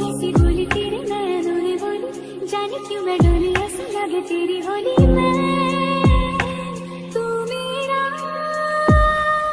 हँसी बोली तेरे नैनों ने बोली जाने क्यों मैं डोली ऐसा लगे तेरी होली?